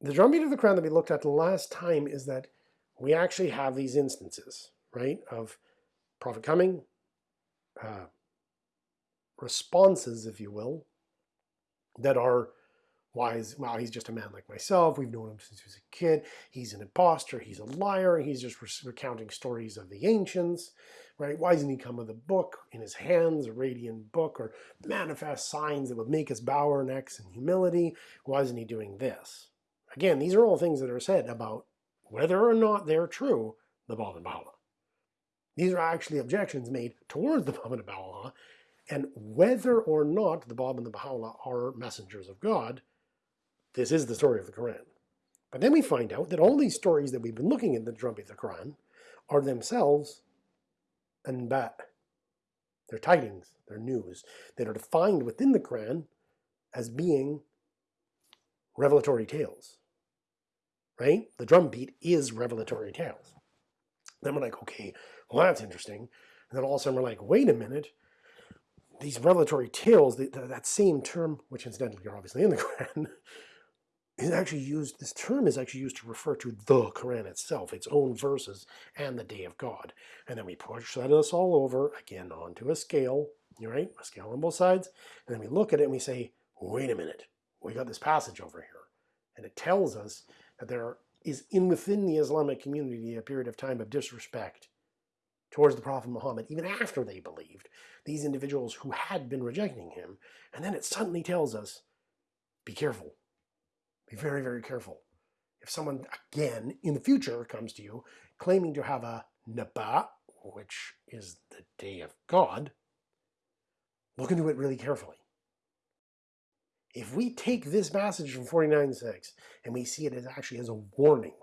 The drumbeat of the Quran that we looked at the last time is that we actually have these instances, right, of prophet coming, uh, responses, if you will, that are wise. Well, he's just a man like myself. We've known him since he was a kid. He's an impostor. He's a liar. He's just recounting stories of the ancients, right? Why doesn't he come with a book in his hands, a radiant book, or manifest signs that would make us bow our necks in humility? Why isn't he doing this? Again, these are all things that are said about whether or not they're true, the Bab and Baha'u'llah. These are actually objections made towards the Bab and whether or not the Bab and the Baha'u'llah are messengers of God, this is the story of the Quran. But then we find out that all these stories that we've been looking at the Drumbeat of the Quran are themselves anba. They're tidings, they're news, that are defined within the Quran as being revelatory tales right? The drum beat is revelatory tales. Then we're like, okay, well, that's interesting. And then all of a sudden we're like, wait a minute. These revelatory tales, the, the, that same term, which incidentally are obviously in the Quran, is actually used, this term is actually used to refer to the Quran itself, its own verses, and the day of God. And then we push that us all over, again, onto a scale, right? A scale on both sides. And then we look at it and we say, wait a minute, we got this passage over here. And it tells us that there is in within the Islamic community a period of time of disrespect towards the Prophet Muhammad, even after they believed, these individuals who had been rejecting him. And then it suddenly tells us, be careful. Be very, very careful. If someone, again, in the future comes to you claiming to have a Naba, which is the day of God, look into it really carefully. If we take this passage from 49.6 and we see it as actually as a warning,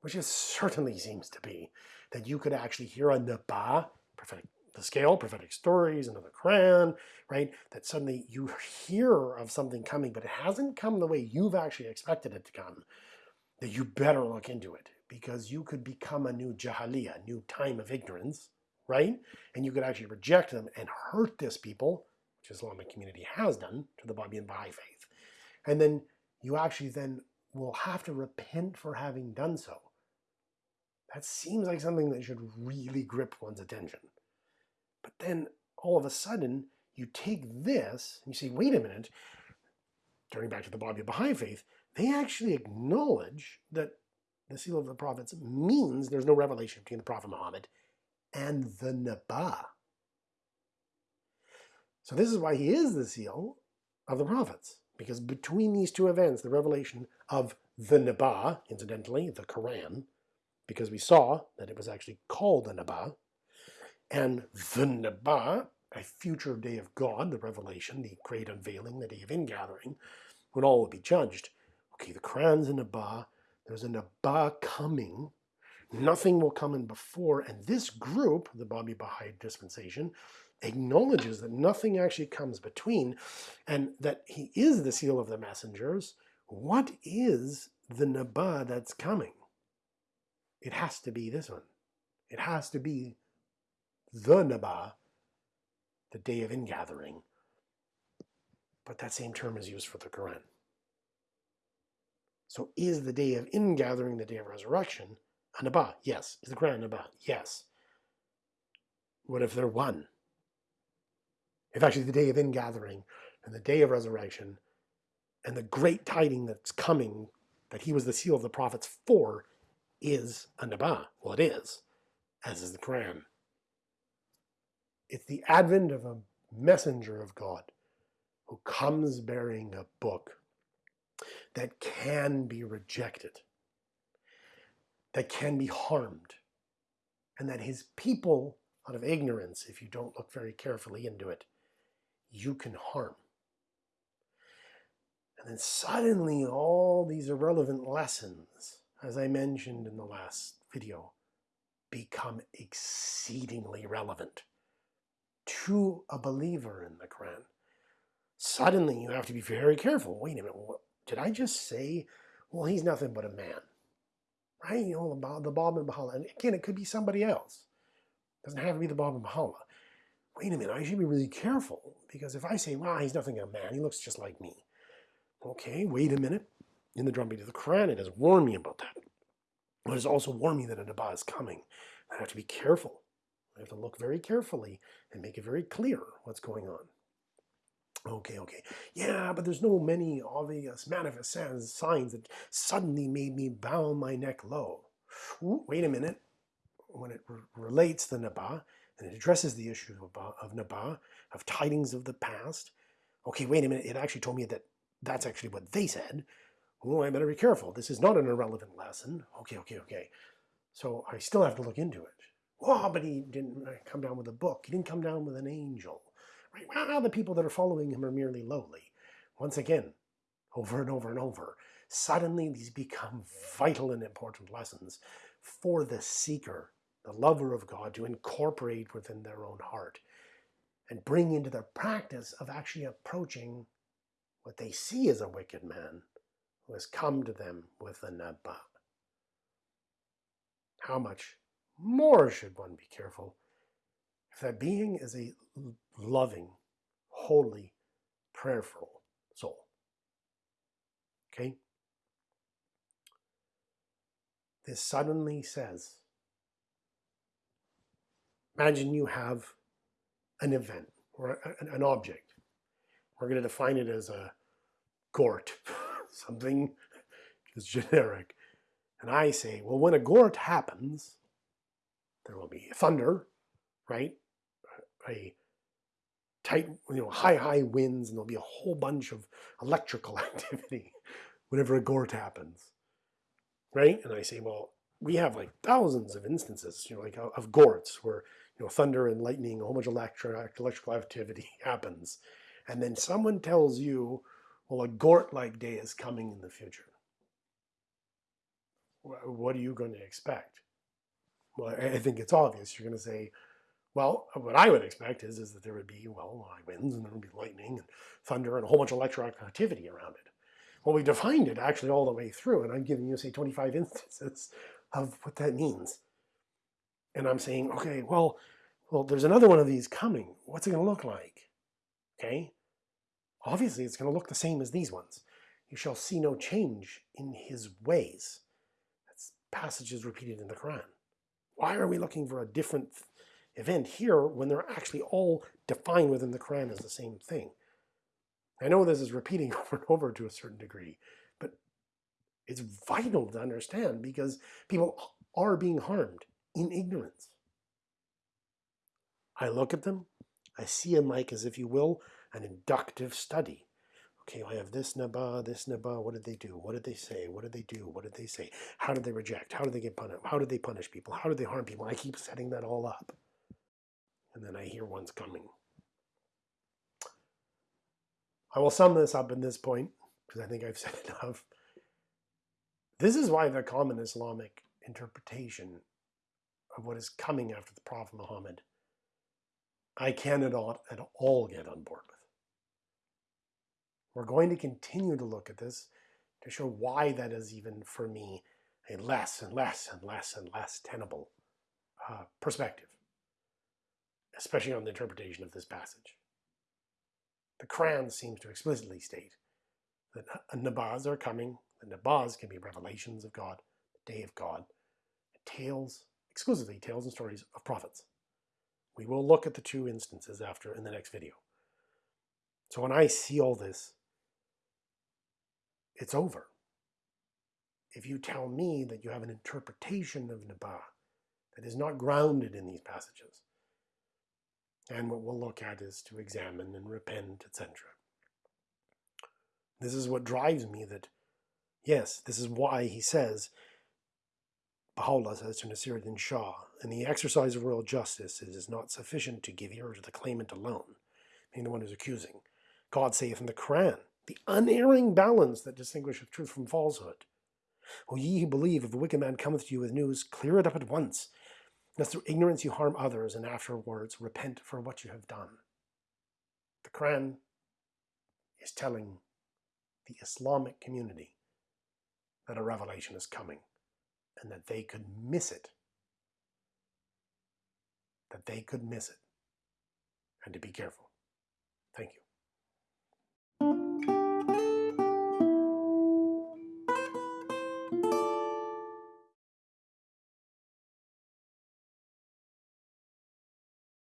which it certainly seems to be, that you could actually hear a Naba, prophetic, the scale, prophetic stories, another Quran, right? That suddenly you hear of something coming, but it hasn't come the way you've actually expected it to come, that you better look into it because you could become a new Jahiliyyah, a new time of ignorance, right? And you could actually reject them and hurt this people which Islamic community has done to the Babi and Baha'i faith. And then you actually then will have to repent for having done so. That seems like something that should really grip one's attention. But then all of a sudden, you take this and you say, wait a minute, turning back to the Babi Baha'i faith, they actually acknowledge that the seal of the prophets means there's no revelation between the Prophet Muhammad and the Naba. So this is why he is the seal of the prophets. Because between these two events, the revelation of the Naba, incidentally, the Quran, because we saw that it was actually called the Naba, and the Naba, a future day of God, the revelation, the great unveiling, the day of ingathering, when all will be judged. Okay, the Quran's a Naba, there's a Naba coming, nothing will come in before, and this group, the Babi Baha'i dispensation, acknowledges that nothing actually comes between and that he is the seal of the messengers, what is the Naba that's coming? It has to be this one. It has to be the Naba, the day of ingathering. But that same term is used for the Quran. So is the day of ingathering the day of resurrection a Naba? Yes. Is the Quran a Naba? Yes. What if they're one? If actually the day of ingathering and the day of resurrection and the great tiding that's coming that he was the seal of the prophets for is a Naba. Well, it is, as is the Quran. It's the advent of a messenger of God who comes bearing a book that can be rejected, that can be harmed, and that his people, out of ignorance, if you don't look very carefully into it, you can harm. And then suddenly all these irrelevant lessons, as I mentioned in the last video, become exceedingly relevant to a believer in the Quran. Suddenly you have to be very careful. Wait a minute, what, did I just say, well, he's nothing but a man? Right? You know, the, Bab and Baha'u'llah. And again, it could be somebody else. It doesn't have to be the Bab and Baha'u'llah wait a minute, I should be really careful because if I say, well, he's nothing but a man, he looks just like me. Okay, wait a minute. In the drumbeat of the Quran, it has warned me about that. But it has also warned me that a Naba is coming. I have to be careful. I have to look very carefully and make it very clear what's going on. Okay, okay. Yeah, but there's no many obvious manifest signs that suddenly made me bow my neck low. Ooh, wait a minute. When it re relates the Naba, and it addresses the issue of, of Naba, of tidings of the past. Okay, wait a minute, it actually told me that that's actually what they said. Oh, I better be careful. This is not an irrelevant lesson. Okay, okay, okay. So I still have to look into it. Oh, but he didn't uh, come down with a book. He didn't come down with an angel. Right? Well, the people that are following him are merely lowly. Once again, over and over and over, suddenly these become vital and important lessons for the seeker the lover of God, to incorporate within their own heart and bring into their practice of actually approaching what they see as a wicked man, has come to them with a Naba. How much more should one be careful if that being is a loving, holy, prayerful soul? Okay? This suddenly says, imagine you have an event or an object. We're going to define it as a gort, something just generic. And I say, well, when a gort happens, there will be thunder, right? A tight, you know, high, high winds, and there'll be a whole bunch of electrical activity whenever a gort happens, right? And I say, well, we have like thousands of instances, you know, like of gorts where you know thunder and lightning, a whole bunch of electrical activity happens, and then someone tells you, well, a gort-like day is coming in the future. What are you going to expect? Well, I think it's obvious. You're going to say, well, what I would expect is, is that there would be, well, high winds and there would be lightning and thunder and a whole bunch of electrical activity around it. Well, we defined it actually all the way through, and I'm giving you, say, 25 instances of what that means. And I'm saying, okay, well, well, there's another one of these coming. What's it going to look like? Okay? Obviously, it's going to look the same as these ones. You shall see no change in his ways. That's passages repeated in the Quran. Why are we looking for a different event here when they're actually all defined within the Quran as the same thing? I know this is repeating over and over to a certain degree, but it's vital to understand because people are being harmed in ignorance. I look at them, I see them like, as if you will, an inductive study. Okay, I have this naba, this naba. What did they do? What did they say? What did they do? What did they say? How did they reject? How did they get punished? How did they punish people? How did they harm people? I keep setting that all up. And then I hear one's coming. I will sum this up in this point, because I think I've said enough. This is why the common Islamic interpretation of what is coming after the Prophet Muhammad, I cannot at all get on board with. We're going to continue to look at this to show why that is even for me a less and less and less and less tenable uh, perspective, especially on the interpretation of this passage. The Quran seems to explicitly state that nabaz are coming. The nabaz can be revelations of God, the day of God, tales, exclusively tales and stories of prophets. We will look at the two instances after in the next video. So when I see all this, it's over. If you tell me that you have an interpretation of Naba that is not grounded in these passages, and what we'll look at is to examine and repent, etc. This is what drives me that, yes, this is why he says, Baha'u'llah says to Nasiruddin Shah, in the exercise of royal justice, it is not sufficient to give ear to the claimant alone, being the one who's accusing. God saith in the Quran, the unerring balance that distinguisheth truth from falsehood. O ye who believe, if a wicked man cometh to you with news, clear it up at once, lest through ignorance you harm others, and afterwards repent for what you have done. The Quran is telling the Islamic community that a revelation is coming, and that they could miss it. That they could miss it, and to be careful. Thank you.